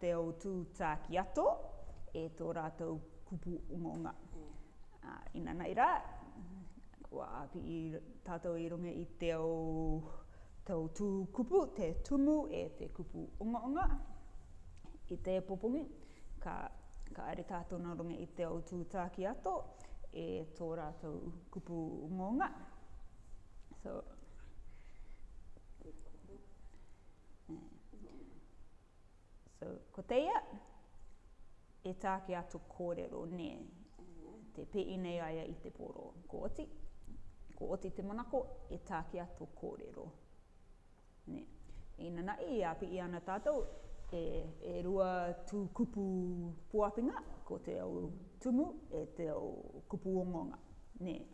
Te Ou Tū Tākiato e tō rātou kupu ngonga. Ā, inanai rā, kua āki tātou i runga i Te Ou, Te Ou Tū Kupu, te tumu e te kupu ongaonga, i te popongi, ka, ka haere tātou nō runga i Te Ou Tū Tākiato e tō rātou kupu ngonga. So, So, ko teia, e tā ki a to kōrero, nē, te pēi nei aia i te poro. Ko oti, ko oti te manako, e tā ki a to kōrero. Nē, inana i a pēi ana tātou, e, e rua tū kupu pōapinga, ko te au tumu, e te au kupu ongonga. Nē,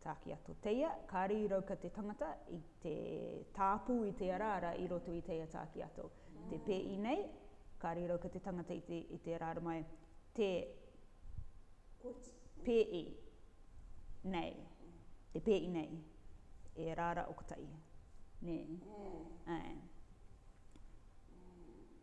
Tāki a Toteia, kāre i rauka te tangata i te tāpū i te araara i roto i teia tāki ato. Te pēi nei, kāre i rauka te tangata i te araara mai, te pēi nei, te pēi nei, e araara o Kotahi. Nē? Āe.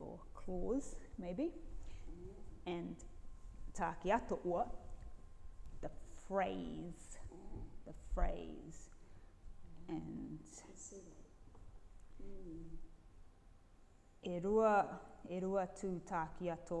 or claws, maybe, and tā ki ato ua, the phrase, the phrase, and e rua, e rua tū tā ki ato,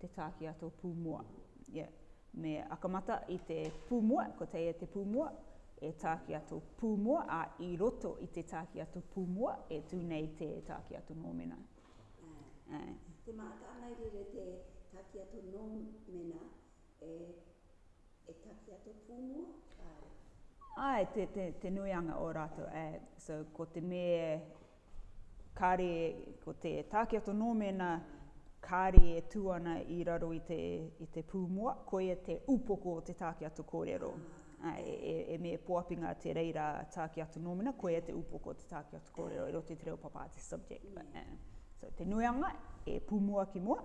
te tāki a tō pūmua. Yeah. Me akamata i te pūmua, ko teia te pūmua, e tāki a tō pūmua, ā, i roto i te tāki a tō pūmua, e tū nei te tāki a tō nōmena. Ā. Ā. Te mā, ka āngai rere te tāki a tō nōmena, e. E taki a te pūmua, kāre. Āe, te, te, te nuianga o rātou, āe. So, ko te me, kāre, ko te tākiato nō mēnā, kāre e tū ana i raro i te, i te pūmua, koia te upoko o te tākiato kōrero. Āe, e, e, e me poapinga te reira tākiato nō mēnā, koia te upoko o te tākiato kōrero, i roto i te reo papā, te subject. But, uh, so, te nuianga e pūmua ki mua.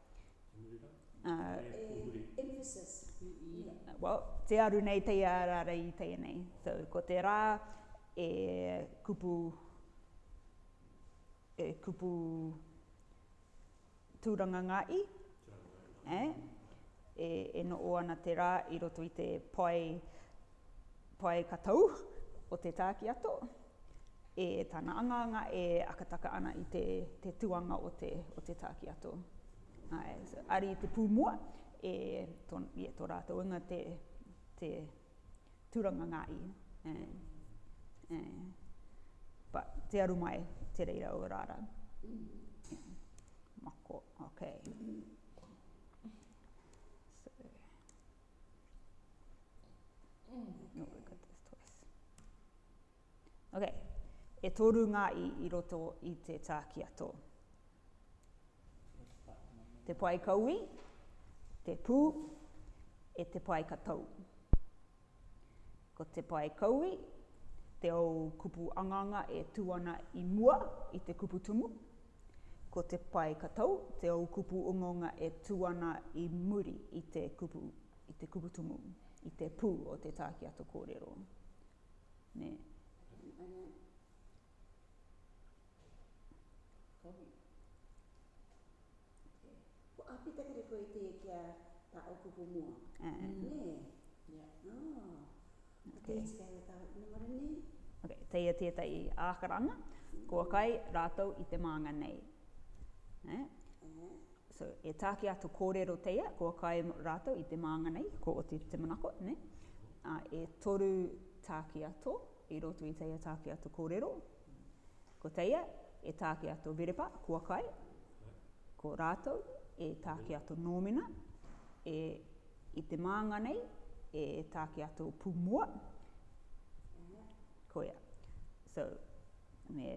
Te aru nei tei a ra rei i tei nei. So, ko te ra e kupu, e kupu turanga nga i, e, e no o ana te ra i roto i te pae Pae katau o Te Tākiato, e tana angaanga e akataka ana i te, te tuanga o te, o te Tākiato. Ae, ari te pūmua, e, to, yeah, to rātou inga te, te turanga ngā i. Eh, eh. But te aru mai, te reira o rāra. Yeah. Mako, okay. So, Ok, e toru ngā i i roto i te tākiato. Te pae kaui, te pū, e te pae katau. Ko te pae kaui, te au kupu anganga e tū ana i mua i te kupu tumu, Ko te pae ka tau te ou kupu ungaunga e tu ana i muri i te kupu, i te kupu tumu, i te pu o te tākiato korero. Me. Ko api takere koe te kia ta o kupu mua. Me. Yeah. Oh. He iti kei roto o Inamura nei. Ok, teia tētahi ākarana kua kai rātou i te mānga nei. Eh? So, e tāki atu kōrero teia kua kai rātou i te mānga nei, ko Oti te manako, ne? Uh, e toru tāki ato i roto i teia tāki ato kōrero, Ko teia e tākia to Verepa, kua kai, ko rātou e tākia to Nōmina, e i te mānga nei e tākia to Pūmoa, koia. So, me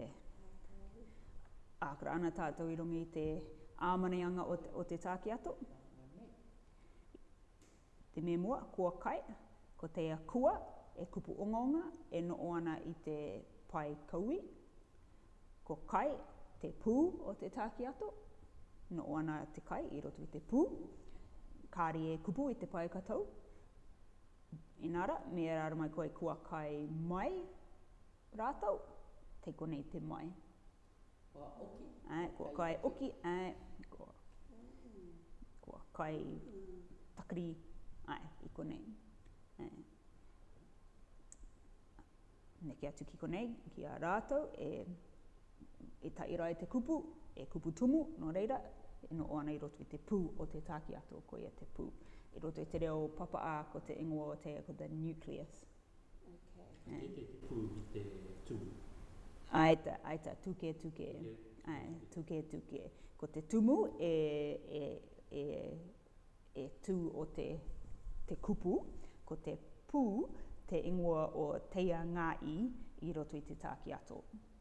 ākara ana tātou i runga i te āmaneanga o te tākia to. Te memua kua kai, ko te akua e kupu ongaonga e noʻo ana i te pae kauī. Ko kai te pū o te tākiato, noʻo ana te kai i roto i te pū, kāri e kupu i te pae katau. Inā rā, me ea rāra mai koe kua kai mai rātou, kei konei te mai. Kua oki. Āe, kua kai oki, āe, kua, kua kai takiri, āe, i konei. Āe. Neke atu ki konei, ki a rātou e, e taira e te kupu, e kupu tumu, nō reira, e noho ana i roto i te pū o te tākiato, koia te pū. I roto i te reo Papa-a, ko te ingoa o te, ko the nucleus, Ka kite te pū ki te tumu. Ai ta, ai ta, tuke, tuke. Ai, tuke, tuke. Ko te tumu e, e, e, e tū o te, te kupu, ko te pū te ingoa o Teia Ngā i i roto i te tākiato.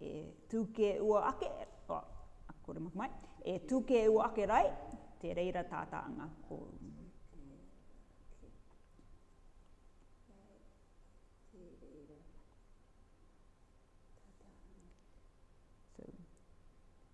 E tū kē ua ake, kore maki mai, e tū kē ua ake rae, te reira tātā ngā kōrumi.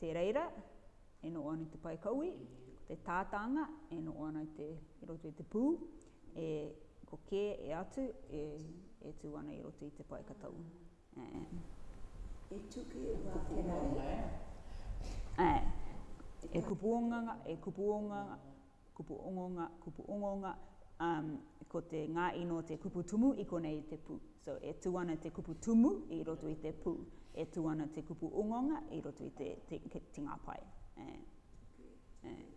te reira e noho ana i te pae kaui, ko te tātānga e noho ana i, te, i roto i te pū, e, ko kē e atu e, e tū ana i roto i te pae katau. E. E tuku e wā te rau. E, e kupuonga, e kupuonga. Kupu ongonga, kupu ongonga, umm, ko te ngā ino te kupu tumu i konei i te pū. So, e tū ana te kupu tumu i roto i te pū. E tū ana te kupu ongonga i roto i te, te, te ngā pae. Eh. Eh.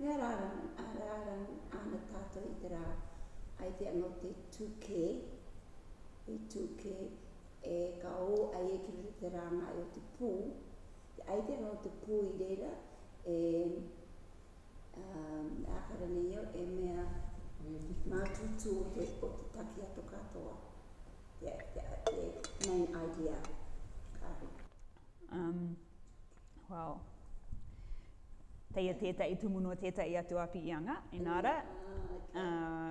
Me ara ara, ara ara ana tātou i te rā, ai te anō te tū kē, he tū kē, e, ka ō ai e ki roto i te rāngai o te pū, Te aitanga o te pō i reira e ākara nei au e mea ngā tūtū o te takiato katoa, the main idea, kāre. Um, well, kei a tētahi tumu nō tētahi atu api i anga, inā rā, uh,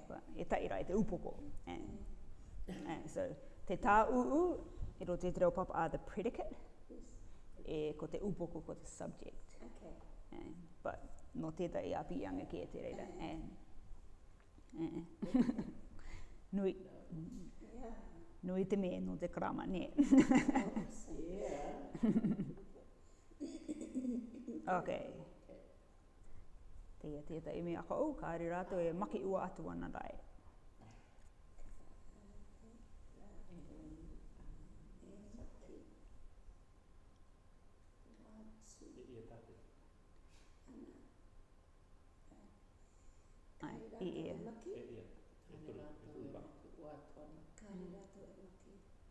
E tae ra e te upoko. So, te tā ūū, e rō te reo papa, are the predicate, e ko te upoko ko te subject. But, nō tēta i api i anga kē te reira. Nui. Nui te me nō te karama, nē. Ok. Kei a tētahi me ako, oh, kāre rātou e makiua atu ana rae.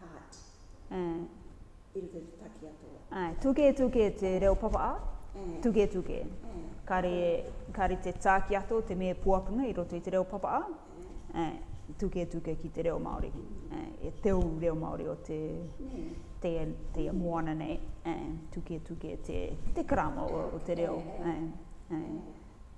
part i roto i te taki a tō. Āe, tuketuke te reo papa a. Tuketuke. Kāre, kāre te tā ki a tō te me puapunga i roto i te reo papa a. Āe, tuketuke ki te reo Māori. Āe, e te ou reo Māori o te, te, te ia moana nei. Āe, tuketuke te, te karama o, o te reo. Āe, āe.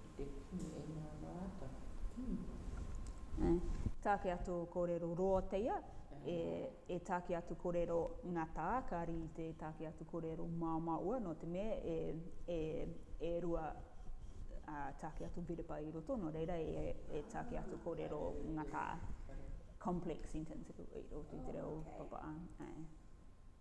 Ki te kimi e ngā rātau, ki te kimi hoki. Tāke atu korero roa teia, e tāke atu korero ngata, kāri i te tāke atu korero māmāua, nō te mea e rua tāke atu biripa i roto, nō reira e tāke atu korero ngata, complex sentence, i roto i te reo papa.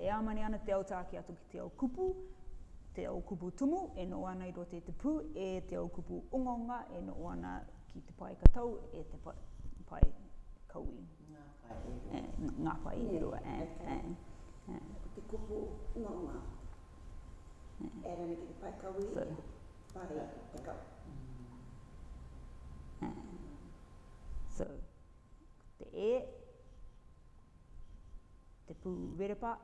E āmane ana te ao tāke atu ki te ao kupu, te ao kupu tumu e noho ana i roto i te pū, e te ao kupu ongaonga e noho ana ki te pae katau, e te pae kaui. Ngā pae e rua. Ngā pae e rua. Ko te kupu ongaonga e ārahi ana ki te pae kaui, ki te pae katau. So, ko te e. te pū werepa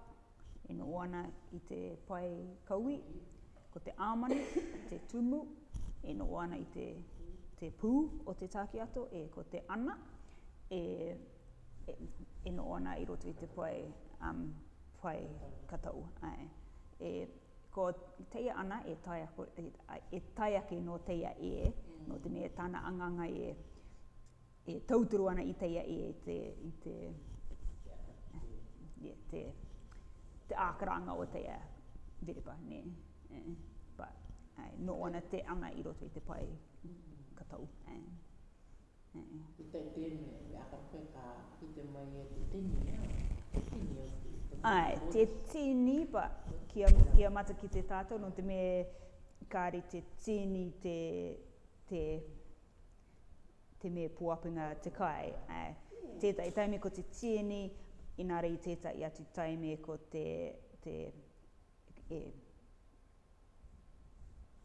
e noho ana i te pae kaui, ko te āmani, te tumu e noho ana i te, te pū o te tākiato, e, ko te ana e, e, e noho ana i roto i te pae, um, pae katau. Ai. E, ko teia ana e tae, e, e tae ake nō teia e, nō te mea tāna anganga e, E tūturu ana i teia e te, i te, yeah, te, te ākaranga o teia verepa, nē. Eh, but, eh, nō ana te anga i roto i te pae ka tau. Eh, eh. I te tēne, i aka koe ka i te mai e te tini, nē, te tini o te. Ai, te tini, pa, kia, kia mata ki te tātou, no te me kāre te tini te, te, te me pōapinga te kai. Tētahi taime ko te tieni, inā reira i tētahi atu taime ko te, te, e,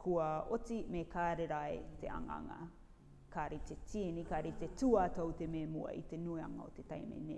kua oti me kāre rae te anganga. Kāre te tieni, kāre te tūātou te me mua i te nuianga o te taime, nē.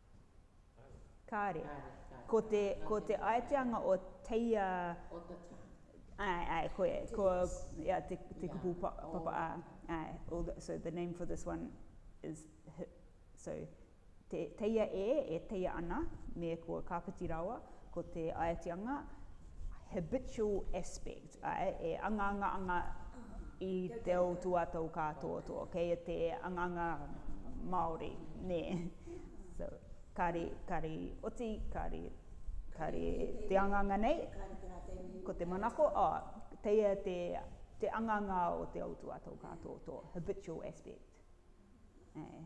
Kāre. Ko te, ko te aeteanga o Teia... O te taha. Āe, āe, koia, ko, ia, te, te kupu pa, papa, ā, āe, all the, so the name for this one is, he, so, te, teia e, e teia ana, me kua kāpiti rawa, ko te aeteanga, habitual aspect. Āe, e angaanga ana i te ao tua tōu kātoato, kei te angaanga Māori, nē. So, kāre, kāre oti, kāre, kāre te angaanga nei, ko te manako, oh, teia te, te angaanga o te ao tua tōu kātoato, habitual aspect. Āe.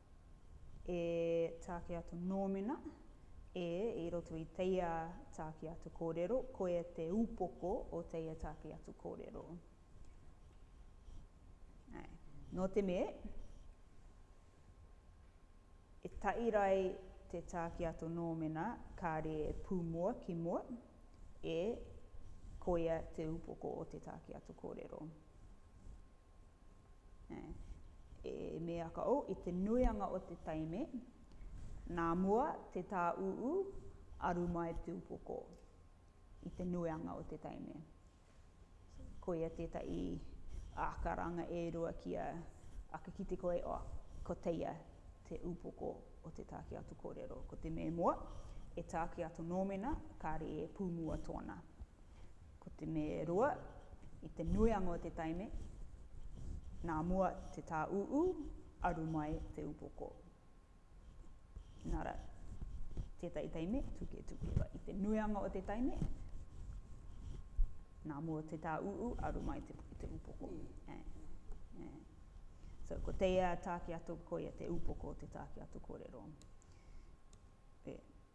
E tāke atu nōmina, e, i roto i teia tāke atu kōrero, koia te upoko o teia tāke atu kōrero. Ae. Nō te me, e tairai te tāke atu nōmina kāre e pū mua ki mua, e, koia te upoko o te tāke atu kōrero. E Meaka O, i te nuianga o te taime, nā mua te tā ūū, aru mai tū poko. I te nuianga o te taime. Koia tētahi ākaranga e rua ki a ake ki te koe, oh, ko teia te ūpoko o te tā ki atu kōrero. Ko te me moa, e tā ki atu nōmina, kāre e pūmua tōna. Ko te me roa, i te nuianga o te taime, nā mua te tā ūū, aru mai te upoko. Nā rā, tētahi taime, tuketuke wa, i te nuianga o te taime, nā mua te tā ūū, aru mai te, te upoko. Yeah. Yeah. Yeah. So, ko teia tāke atu, koia te upoko o te tāke atu kōrero. Yeah.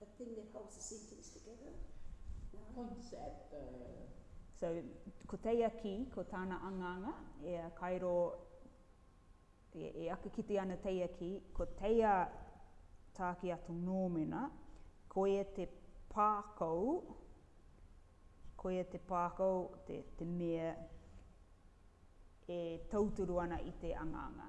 That thing that holds a sentence together, no? Points at the. So, ko teia kī, ko tāna angaanga, e kairo, e, e aka kite ana teia kī, ko teia tāki atu nōmena, koia te pākou, koia te pākou, te, te mea e tauturu ana i te angaanga.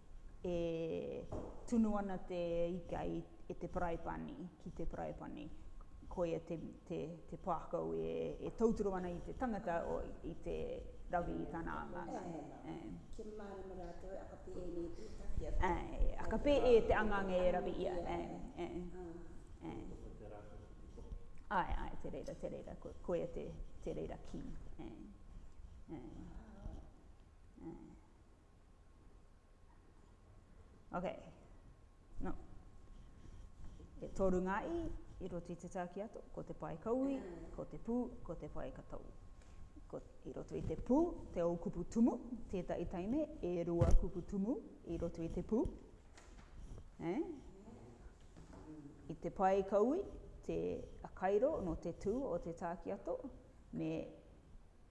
e tunu ana te ika i, e te paraipani, ki te paraipani. Koia te, te, te pākau e, e tautoro ana i te tangata o, i te rawi i tana anga. E, kia mārama rātou e aka pēe nei te taki a te... E, aka pēe te anganga e rawi ia. E, e, e. Ai, ai, te reira, te reira, ko, koia te, te reira kī. E, e, e. Ok. No. E toru ngā i, i roto i te tau ki ato, ko te pae kaui, ko te pū, ko te pae kataui. Ko, I roto i te pū, te ou kupu tumu, tētahi taime, e rua kupu tumu, i roto i te pū. Eh? I te pae kaui, te kairo no te tū o te tākiato, me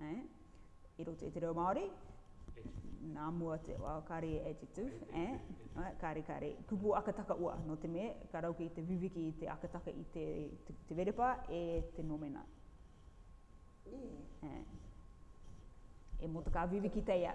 Eh? I roto i te reo Māori? Nā mua te wā, kare e titu, eh? eh kare, kare. Kupu aka taka ua, no te me, ka rau ki te viwiki i te aka taka i te, te, te verepa e te nomena. Yeah. Eh. E mota ka viwiki teia.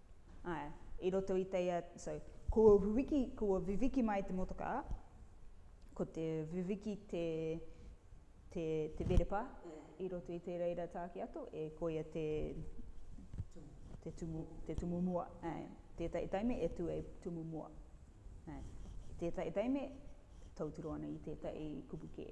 Āe, i roto i teia, so, kua wiki, kua wiwiki mai te motokā, ko te wiwiki te, te, te berepa, i roto i te reira tāki ato, e koia te, te tumu, te tumu mua, āe, tētahi taime e tū e tumu mua, āe, tētahi taime, tautiro ana i tētahi kupu kē.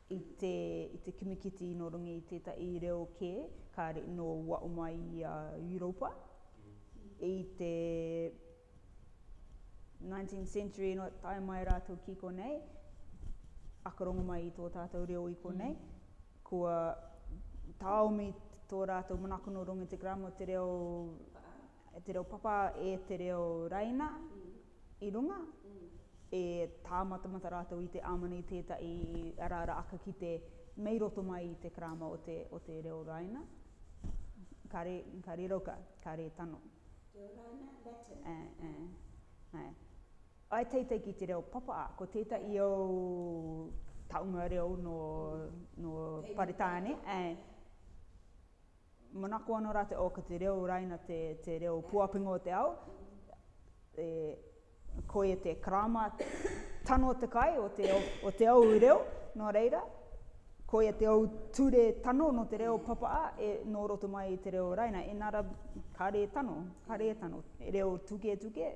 I te, i te kimikiti nō runga i tētahi reo kē, kāre inō wao mai i a Europa. I te 19th century inō tae mai rātou ki konei, aka rongo mai i tō tātou reo i konei, kua tāomi tō rātou manako nō runga i te grammar o te reo E te reo papa, e te reo raina i runga, e tāmatamata rātou i te āmana i tētahi araara aka ki te mei roto mai i te karāma o te, o te reo raina. Ka re, ka re roka, ka re tano. Reo raina, Latin. E, e, e. I teitei ki te reo papa, ko tētahi ou taunga reo nō, nō Paretāne, e, Manako anō rā te o ko te reo raina te te reo puapinga o te ao, e koi e te karāma tano te kai o te o te ou reo, nō reira, koi e te ou ture tano nō te reo papa a, e nō roto mai i te reo raina, inara, kare e tano, kare e tano, reo tuketuke,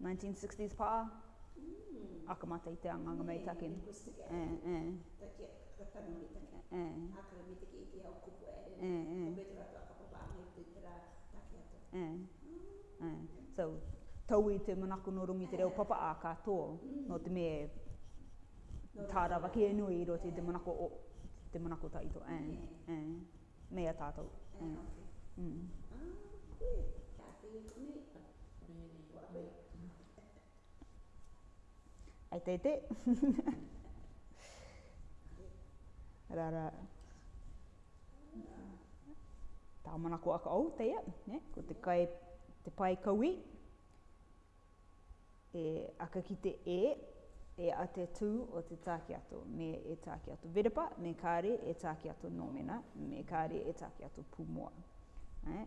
1960s pa, aka mata i te anga nga mei take. So, tau i te manako no runga i te reo papa a ka to, no te me ta rawa ki e nui i roto i te manako o te manako ta ito. Mea tatou. Ai te te. Ra ra. Tā mana ko aka au, te ia, ne? Ko te kai, te pai kaui. E aka ki te e, e a te tū o te tāki ato, me e tāki ato verepa, me kāre e tāki ato nōmena, me kāre e tāki ato pūmoa. Eh?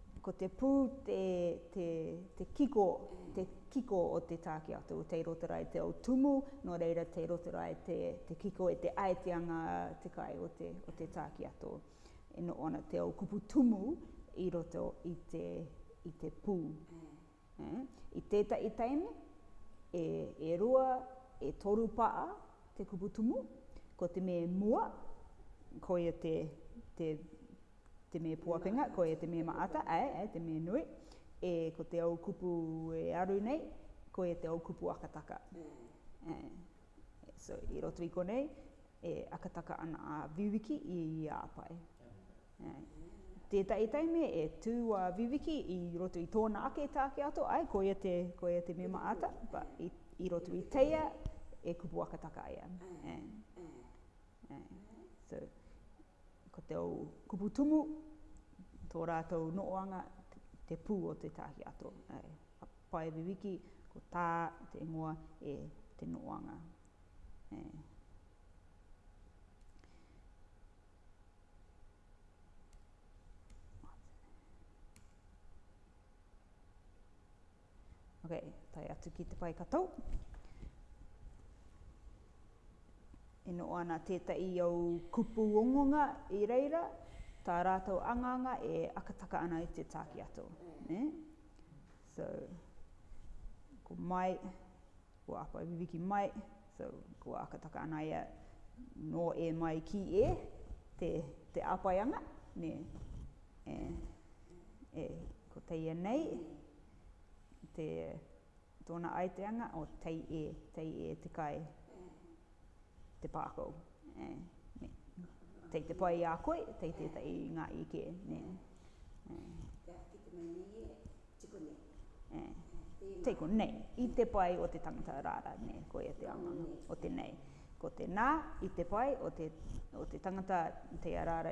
Ko te pū te, te, te kiko, te kiko o te tāke atu, o Te Rotorae te au tumu, nō reira Te Rotorae te, te kiko e te aetia ngā te kai o te, o te tāke atu. E noho ana te au kupu tumu i roto i te, i te pū. I tētahi teine, e, e rua, e toru paa te kupu tumu, ko te me mua, koia te, te, te me poakenga, koia te me maata, ae, ae, te me nui, e, ko te ou kupu e aru nei, koia te ou kupu akataka. So, i roto i konei, e akataka ana a Viwiki i ia apai. Tētahi taime e tū a Viviki i roto i tōna ake tāke ato, ae, koia te, koia te mema ata, ba, i, i roto i teia e kupu akataka ia. So, ko te ou kupu tumu, tō rātou noʻoanga, te pū o te tāke ato. Ka pae Viviki, ko tā te ingoa e te noʻoanga. Ok, tai atu ki te pai katou. E no ana teta i au kupu ongonga i reira, ta ratou anganga e akataka ana i te taki ato. Ne? So, ko mai, Kua ako e Viviki mai, so kua aka taka ana ia no e mai ki e, te, te apaianga, ne, e, e, ko tei e nei, te, tona aiteanga, o tei e, tei e te kai, te pākau, e, ne, tei te pai i a koe, tei tētahi ngā i kē, ne, e. Te āki te mai nei e, tei konei. E, tei konei, i te pai o te tangata rāra, ne, koia te anganga, o tenei. Ko te nā, i te pai o te, o te tangata, tei a rāra,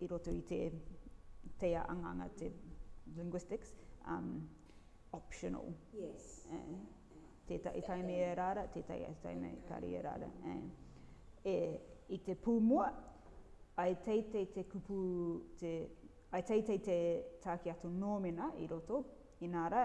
i roto i te tea anganga te linguistics um optional yes eh, tētahi taimi e rāra tētahi atu taimi kari e rāra eh. e i te pūmua ai teitei te kupu te ai teitei te tāki ato nōmina i roto inā rā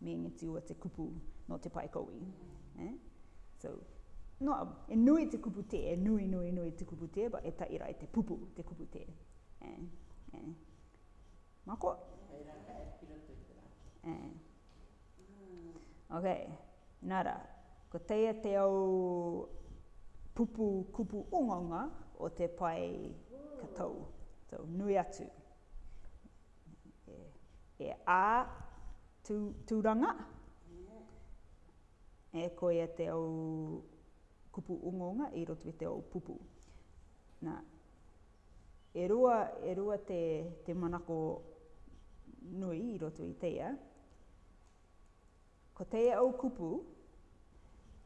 me ngeti ua te kupu no te pae kowi eh so no e nui te kupu te e nui nui nui te kupu te ba e ta ira te pupu te kupu te eh eh mako e ra ka e pira te ra eh okay nara ko teia te au pupu kupu onga onga o te pae ka tau so nui atu E a Turanga, e koia te ou kupu ongonga i roto i te ou pupu. Na, e rua, e rua te, te manako nui i roto i teia. Ko teia ou kupu,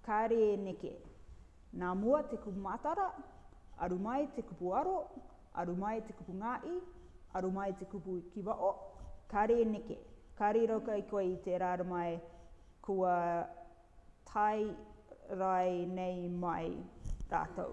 Kaare e neke. Na mua te kupu matara, aru mai te kupu aro, aru mai te kupu ngaa'i, aru mai te kupu ki wao, kaare e neke. Kaare i rauka i koe i teera aru mai kua tae rae nei mai raatou.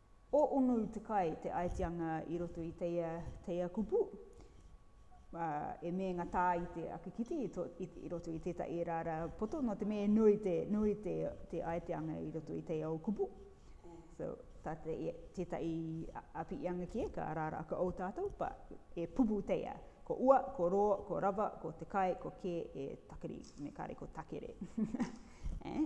O ono te kai te aitianga i roto i teia teia kupu, a, e meenga taa i te ake kiti i to, i, i roto i tetahi eraara poto, no te mea e nui te, nui te, te aiteanga i roto i teia o kupu. So, ta te, tetahi apiianga kie, ka araara ake ou tatou, but e pupu teia, ko ua, ko roo, ko rava, ko te kai, ko kee, e takeri, me kare ko takere. Eh?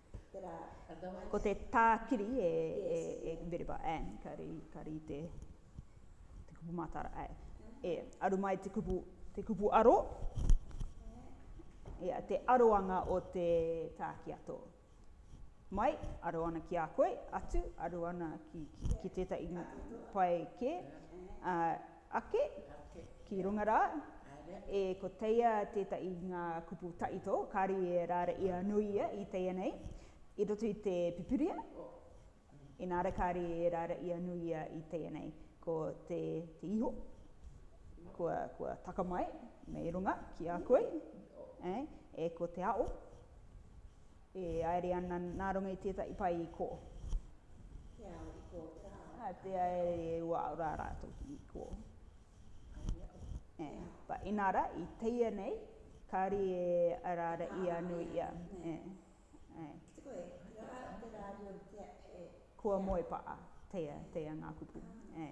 Ko te tākiri e, e, e Veriba, e, ka ri, ka ri te, te kupu mātara, e, e, aru mai te kupu, te kupu aro, e, te aroanga o te tākiato. Mai, aro ana ki a koe, atu, aro ana ki, ki, ki tētai pae kē, uh, Ake, ki runga rā, e ko teia tētahi ngā kupu taito, kāri e rāra i anuia i teia nei, i roto i te pipiria, inā rā kāri e rāra i anuia i teia nei, ko te iho, kua, kua taka mai mei runga ki a koe, e ko te ao, E aere ana nā runga i tētahi pae i kō. Te ao i kō te ao. Ā, te aere e ua ao rā rātou ki kō. Ai e kō. E, pa, inā rā, i teia nei, kāri e araara i a nui i a. E, e. Ki te koe, rā, te rārio, te, e. Kua moe pa, a, teia, teia ngā kupu. E.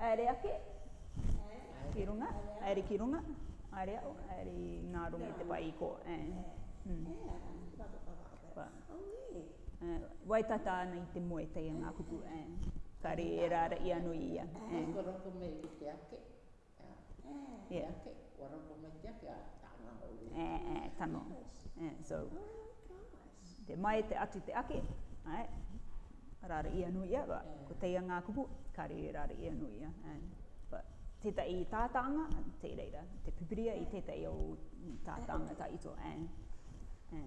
Aere ake, ki runga, aere ki runga, aere au, aere i nga rongo i te pae i ko. Wae tata ana i te moe kei a nga kupu, kare e rara i ano i ia. Ko roko me i te ake. Ā, Yeah. kei ake, kua rapa mai te ake, ā, tānga hou e tika ana. Ā, tano. Ā, so, te mai te atu te ake, ā, rāra i anō ia, but, ko teia ngā kupu, kāre e rāra i anō ia, ā, but, tētahi tā tānga, tē reira, te pipiria i tētahi o tā tānga tā ito, ā, ā.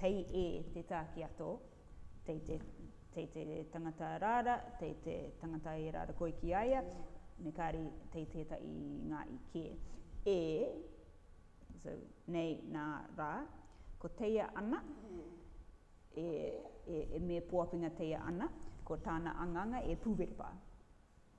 Tei e te tākiato, tei te, tei te tangata rāra, tei te tangata e rāra koi ki a ia, me kāri tei tētahi ngā i kē. E, so, nei, nā, rā, ko teia ana, e, e, e mēpoapinga teia ana, ko tāna anganga e pūwerepa.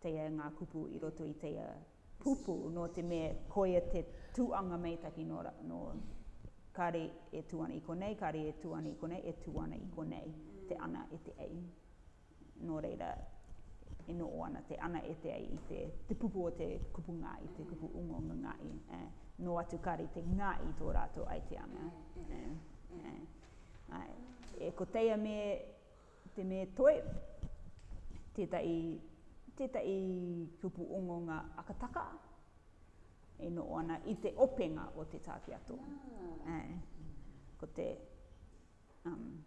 Teia ngā kupu i roto i teia pupu, nō te mea koia te tuanga meitaki nō, nō, kāre e tū ana i konei, kāre e tū ana i konei, e tū ana i konei te ana e te ei. Nō reira, e nōo ana te ana e te ei i te, te pupu o te kupu ngā i te kupu ungōnga ngā i, eh, nō atu kāre te ngā i tō rātou ai te ana, eh, eh, eh, ko teia me. Ko te me toi, tētahi, tētahi kupu ongonga akataka e noho ana i te openga o te tāpiato. Ah. Eh, ko te... Um,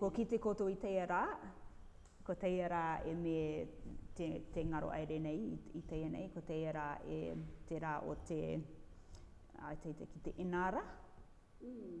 ko ki te koto i teia rā, ko teia rā e me te, te ngaro aere nei i, i teia nei, ko teia rā e te rā o te, ai te, te ki te inara. Mm.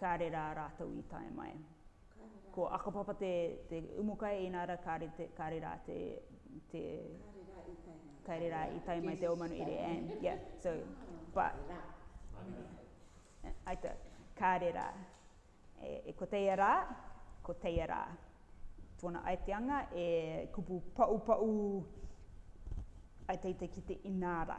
Kāre rā rātou i tae mai. Ko Akapapa te umukai inā rā kāre rā te, te, kāre rā i tae mai te Ōmanuhiri and yeah so but I ta, kāre rā. E, ko teia rā, ko teia rā. Tōna aiteanga e kupu paupau ai tētai ki te inā rā.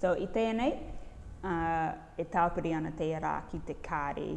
So, i tēnei, e tāpiri ana te rā ki te kāri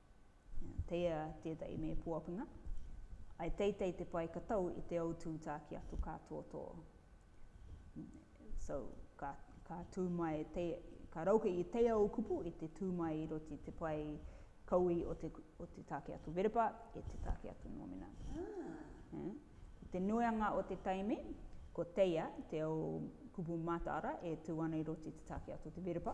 Teia tētahi me Puapuna. I teitei te pae ka tau i te autū tāki atu ka tōtō. So, ka, ka tū mai, te, ka rauke i teia o kupu i te tū mai i roti te pae kaui o te, o te tāki atu verepa e te tāki atu nōmina. Ah. Eh? I te nuianga o te taimi, ko teia te au kupu mātāra e tū ana i roti te tāki atu te verepa.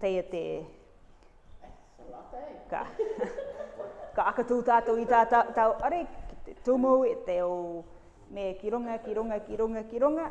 Teia te Ka aka tū tātou i tā tātou are ki te tumu e te o me ki runga, ki runga, ki runga, ki runga.